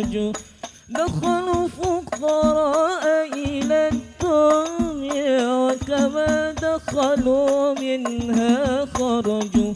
الرجل دخلوا فقراء إلى الدنيا وكما دخلوا منها خرجوا.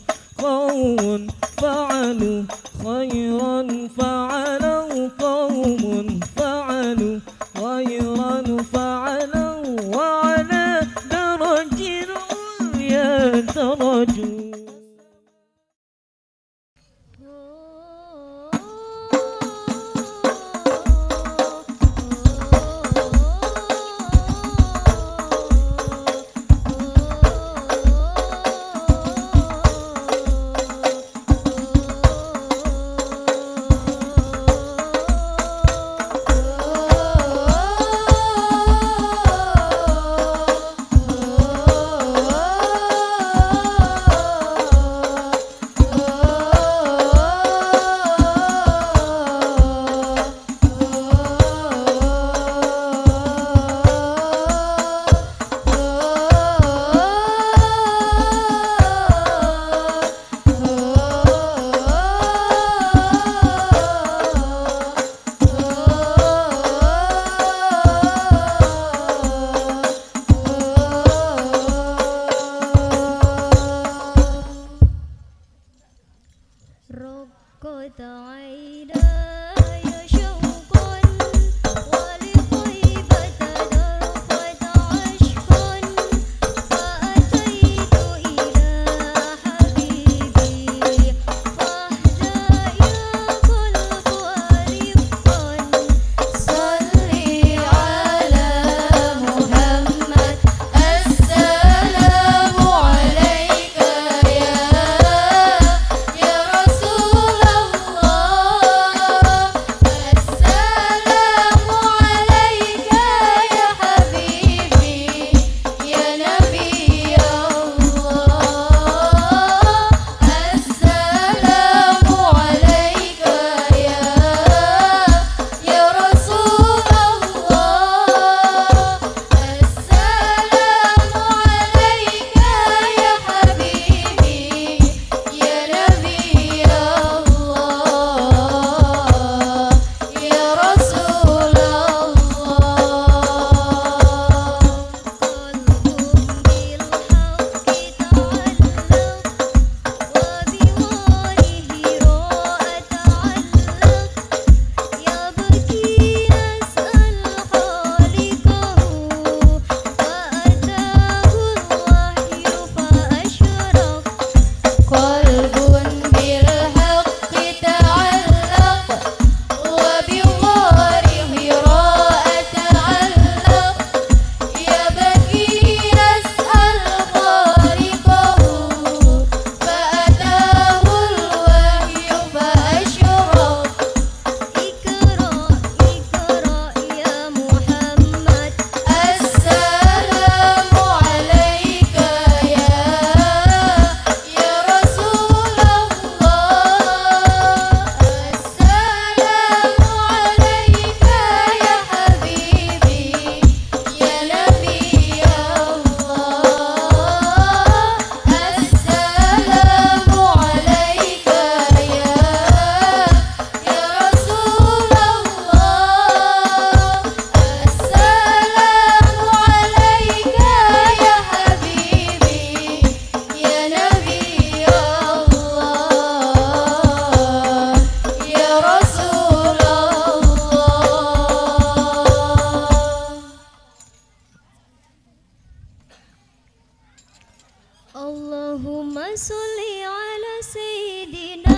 صل على سيدنا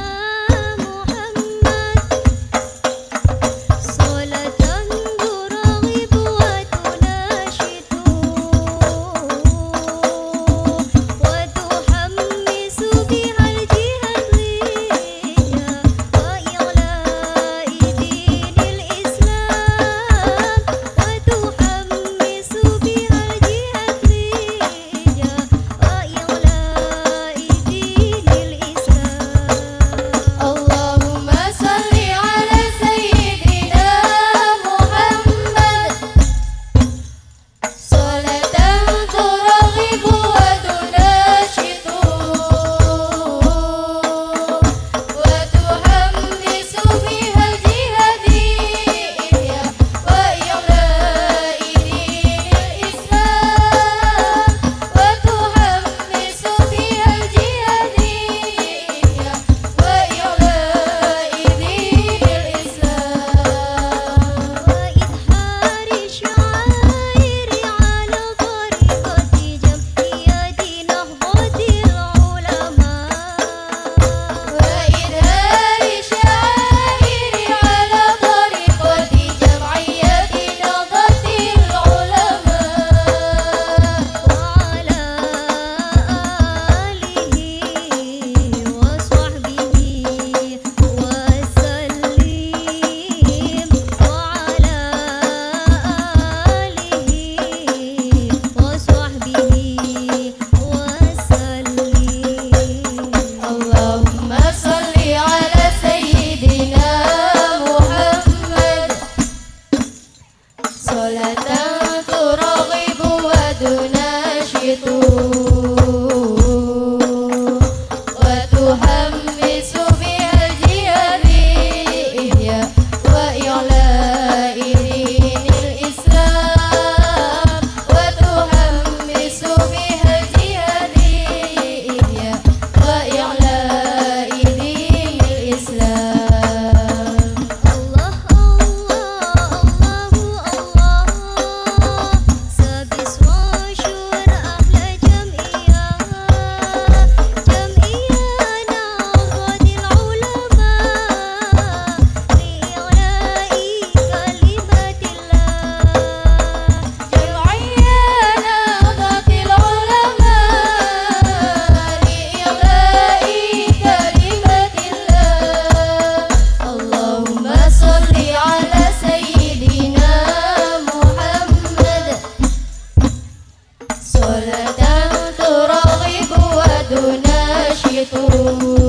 করো